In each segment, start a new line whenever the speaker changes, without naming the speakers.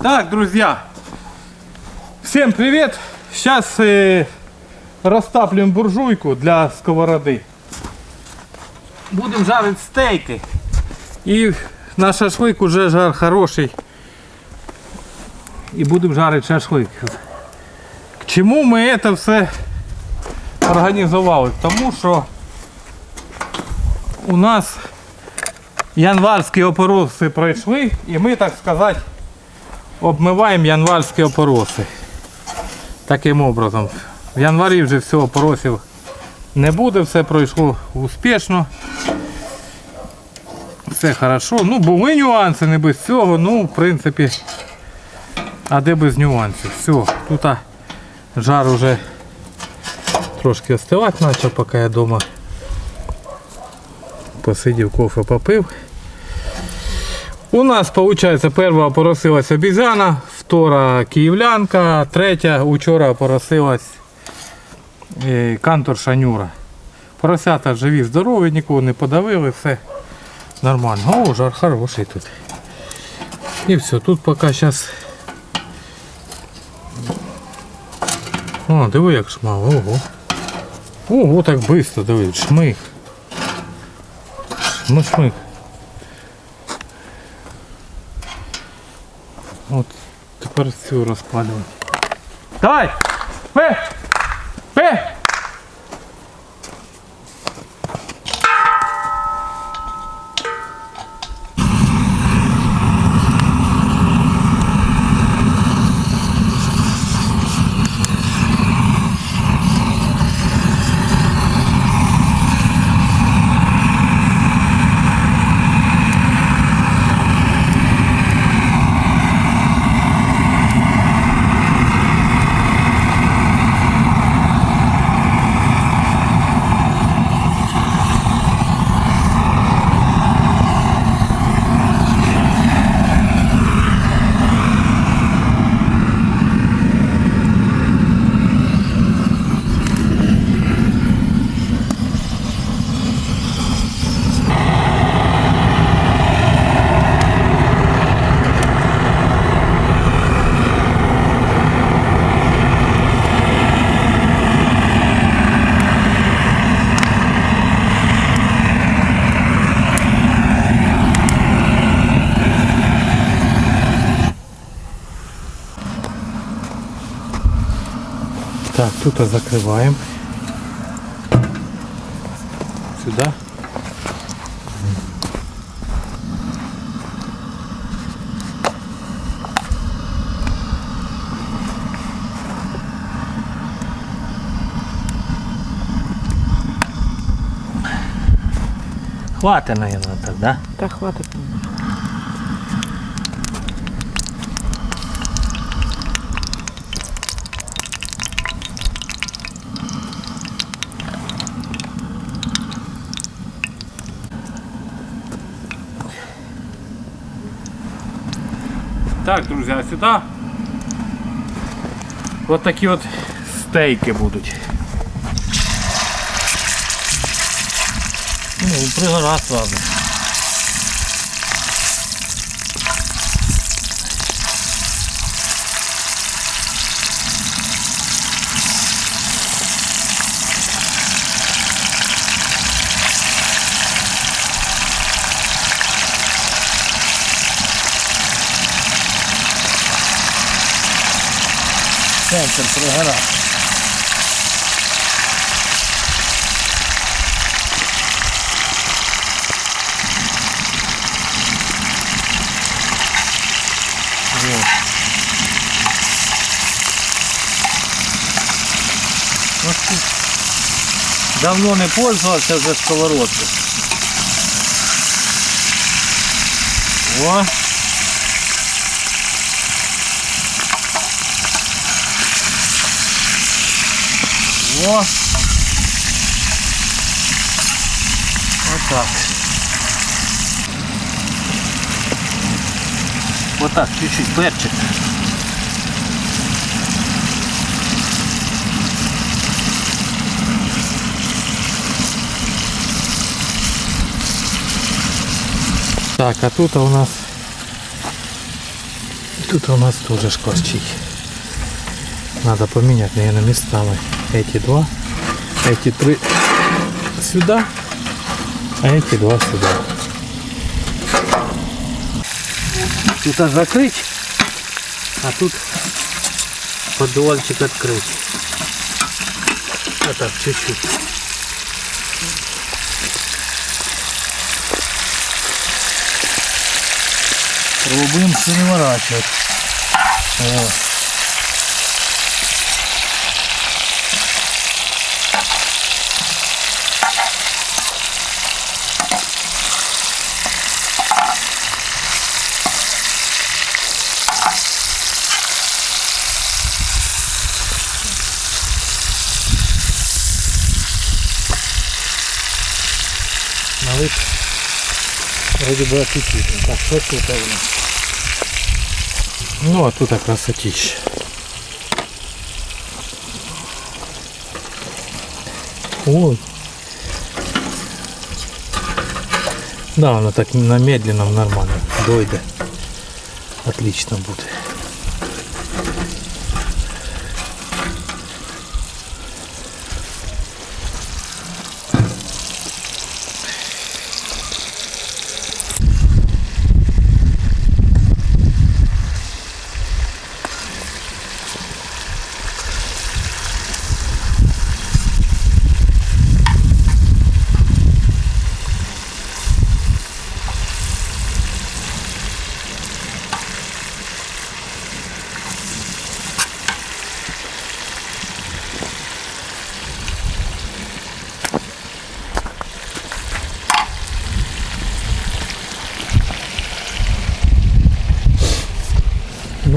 Так, друзья, всем привет! Сейчас э, растапливаем буржуйку для сковороды. Будем жарить стейки. И на шашлык уже жар хороший. И будем жарить шашлык. К чому ми це все організували? К Тому що у нас январські опороси пройшли, і ми, так сказати, обмиваємо январські опороси. Таким образом. В январі вже все опоросів не буде, все пройшло успішно. Все хорошо. Ну, були нюанси, не без цього, ну, в принципі, а де без нюансів. Все, тут жар уже трошки остивати почав, поки я вдома посидів, кофе попив. У нас, виходить, перша поросилась обізяна, втора київлянка, третя учора поросилась е, кантор шанюра. Поросята живі, здорові, нікого не подавили, все нормально. О, жар хороший тут. І все, тут поки зараз. О, диви як шмал, ого. Ого, так швидко, диви, шмих. Шмих, От тепер цю розпалювати. Давай! Пе! Так, тут закрываем. Сюда. Хватит, наверное, так, да?
Та хватить.
Так, друзья, сюда вот такие вот стейки будут. Ну, пригора сразу. Центр пригора. Вот. Вот Давно не пользовался вже сковородкой. О! О! Вот так. Вот так, чуть-чуть перчик. Так, а тут у нас Тут у нас тоже шкварчит. Надо поменять, наверное, местами. Эти два, эти три сюда, а эти два сюда. Тут закрыть, а тут поддувальчик открыть. А так, чуть-чуть. Пробуем переворачивать. О. вроде бы аппетитно. Так, что тут у нас? Ну, а тут красотища. Ой. Да, она так на медленном нормально дойде. Отлично будет.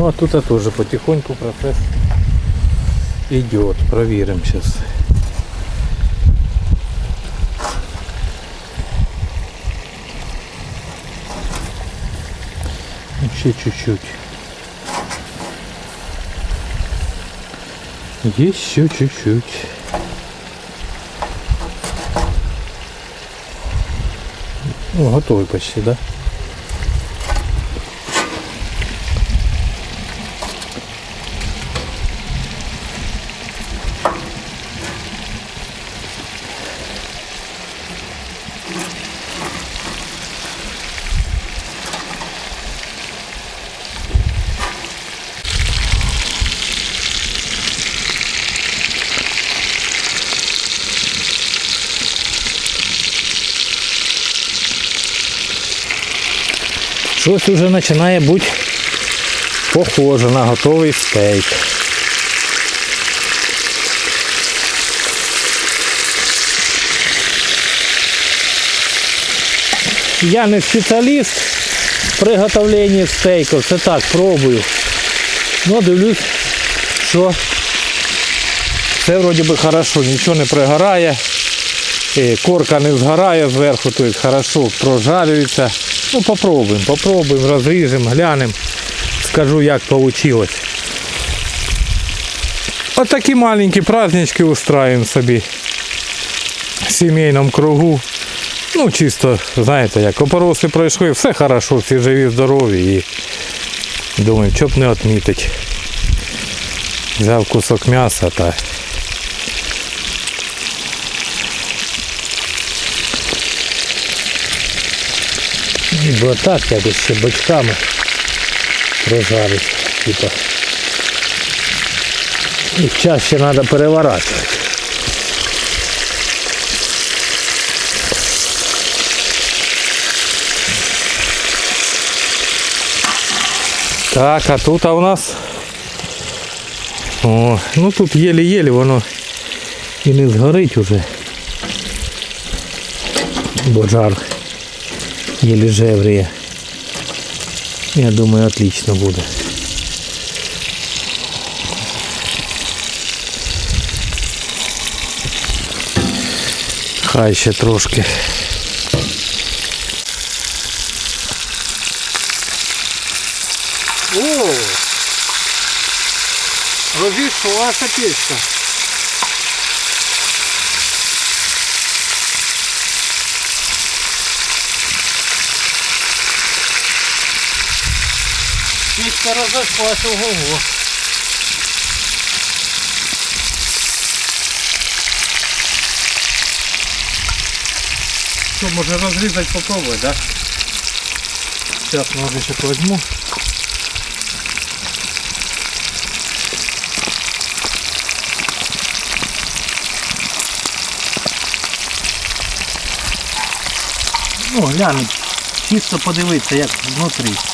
Ну а тут тоже потихоньку процесс идет. Проверим сейчас. Еще чуть-чуть. Еще чуть-чуть. Ну, готовый почти, да? Щось вже починає бути похоже на готовий стейк. Я не спеціаліст в приготовленні стейків, це так, пробую. Ну, дивлюсь, що все вроді би хорошо, нічого не пригорає, корка не згорає зверху, тобто хорошо прожарюється. Ну попробуємо, попробуємо, розріжемо, глянемо. Скажу як вийшло. От такі маленькі празднички устраиваем собі в сімейному кругу. Ну чисто, знаєте, як опоросли пройшли, все хорошо, всі живі, здорові і думаю, що б не відмітити. Взяв кусок м'яса та Бо так якось ще бочками прожарить. Типа. Їх чаще треба переворачувати. Так, а тут а у нас... О, ну тут єлі-єлі воно і не згорить уже. Бо жар еле жевріє. Я думаю, отлично буде. Хай ще трошки. О! Розійшлася печка.
Пічка розійшлась, ого-го. Що, може розрізати попробувати, да? Сейчас ножичок возьму.
Ну, глянуть, чисто подивитися, як внутрі.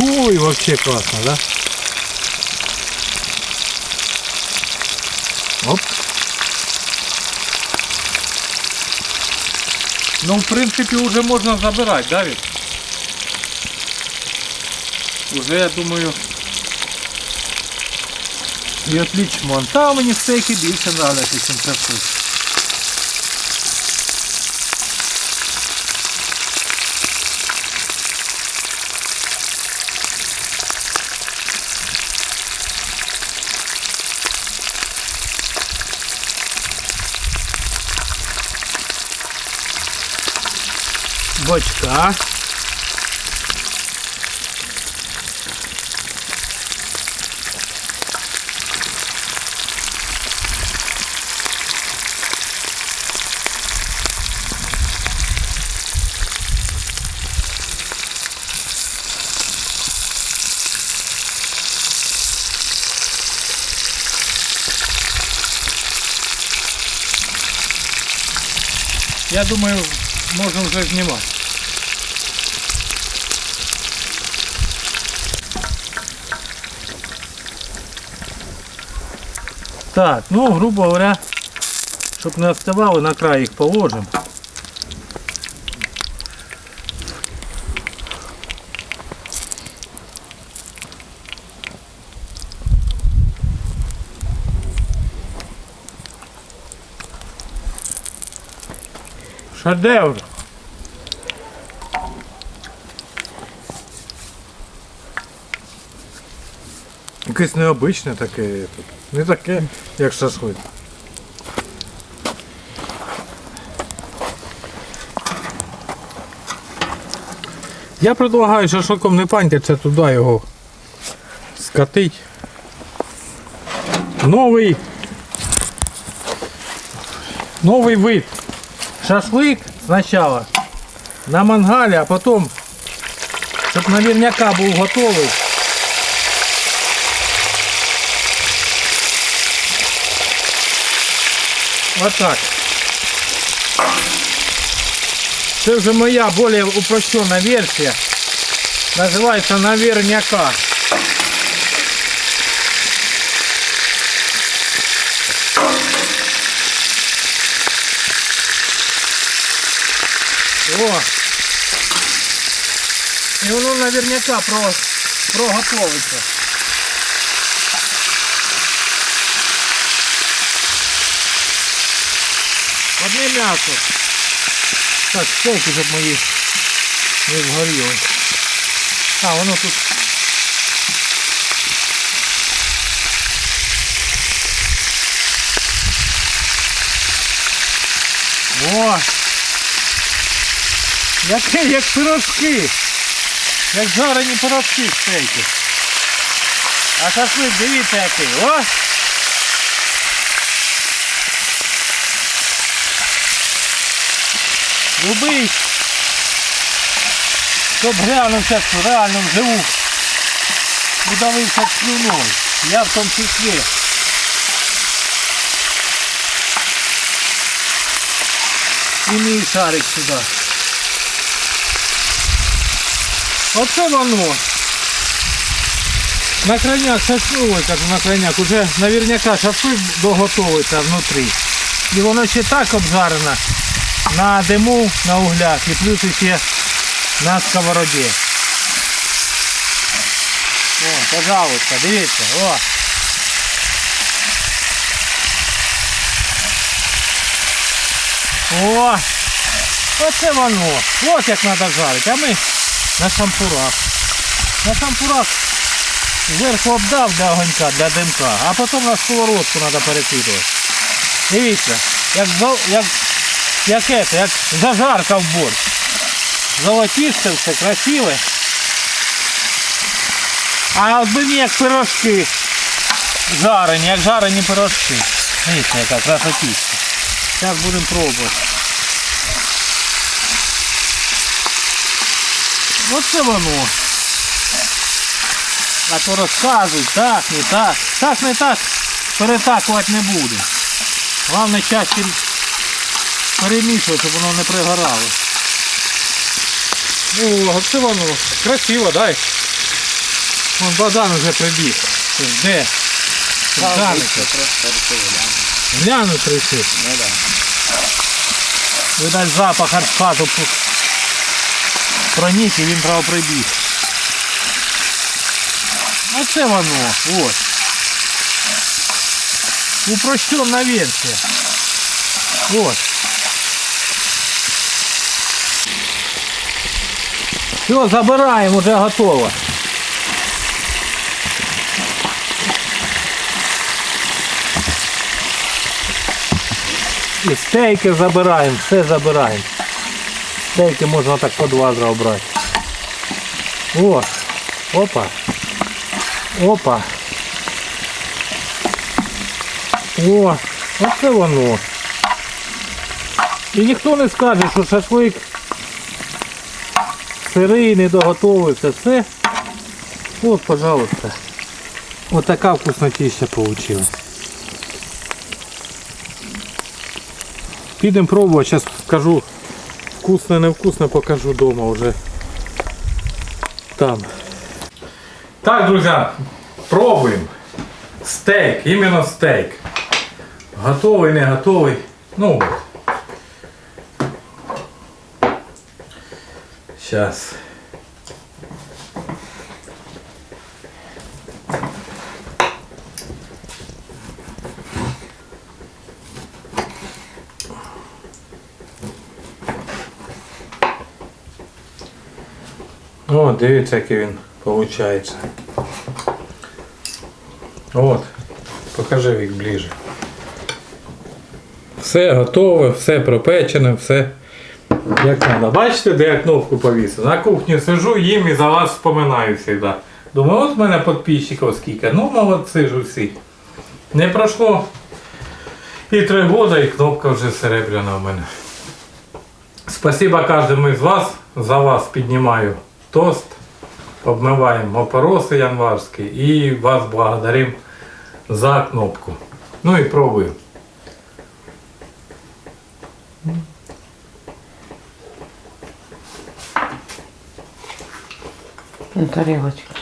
Ой, вообще классно, да?
Оп.
Ну, в принципі, вже можна забирати, да, Вік? Уже, я думаю, і отлично. Та мені стейки більше нравляться, ніж це.
Бочка.
Я думаю, можна вже знімати.
Так, ну, грубо говоря, щоб не оставало, на край їх положимо. Шедевр.
Якесь необичне таке. тут. Не таке, як шашлик. Я предлагаю шашликом не панькаться туди його скатить. Новий. Новий вид.
Шашлик спочатку на мангалі, а потім, щоб наверняка був готовий. Отак. Це вже моя більш упрощена версія. Називається наверняка. О! І воно наверняка про, проготовиться. М'ясо. Так, стойки, щоб мої не згоріли. А, воно тут. О! Яке, як пирожки. Як жарені пирожки стейки. А шашлик, дивіться який. О! Любий. Щоб глянувся, реально вживу. Удавився слюною. Я в тому числі. І мій шарик сюди. Оце воно.
На крайняк шашлик, как на крайняк, уже наверняка шашлик доготовиться внутрі.
І воно ще так обжарено на диму, на углях і плюс ще на сковороді. О, пожалуйста, дивіться, о. О! Оце воно. От як треба жарити. А ми на шампурах. На шампурах зверху обдав для огонька, для димка, а потім на сковородку треба перекидувати. Дивіться, як, як, як, це, як зажарка в борщ. Золотисте все, красиве.
А от мені як пирожки. Жарені, як жарені пирожки. Дивіться, яка красотіська. Зараз будемо пробувати. Оце воно. А то розказують, так, не так. Так, не так. Перетакувати не буде. Головне часті перемішувати, щоб воно не пригорало.
О, оце воно. Красиво, дай. Вон Богдан вже прибіг.
Де? Жаниться.
Глянуть трохи.
Видать запах аж в хату п- пронік і він право прибіг. Оце воно. Ось. Упрощенна версія. Ось. Все, забираємо, вже готово. І стейки забираємо, все забираємо. Стейки можна так по два зразу брати. О, опа. Опа. О, оце воно. І ніхто не скаже, що шашлик сирий, не доготовився. Все. От, пожалуйста. Ось така вкуснотища вийшла. Підемо пробувати, зараз скажу вкусно, невкусно, покажу вдома вже. Там.
Так, друзья, пробуем. Стейк, именно стейк. Готовый, не готовый. Ну Сейчас. О, дивіться, який він виходить. От, покажи їх ближче. Все готове, все пропечене, все як треба. Бачите, де я кнопку повісив? На кухні сижу, їм і за вас вспоминаю завжди. Думаю, от в мене підписчиків скільки. Ну, молодці ж усі. Не пройшло і три роки, і кнопка вже серебряна в мене. Спасибо кожному із вас. За вас піднімаю тост. Обмиваємо опороси январські і вас благодарим за кнопку. Ну і пробую.
На тарелочку.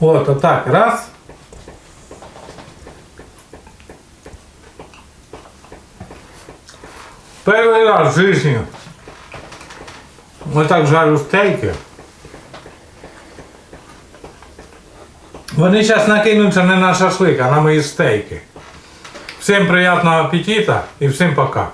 От, отак, раз. Перший раз в житті. Ось так жарю стейки. Вони зараз накинуться не на шашлик, а на мої стейки. Всім приємного апетита і всім пока.